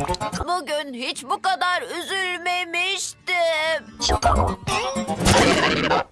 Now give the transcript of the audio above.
Bugün hiç bu kadar üzülmemiştim.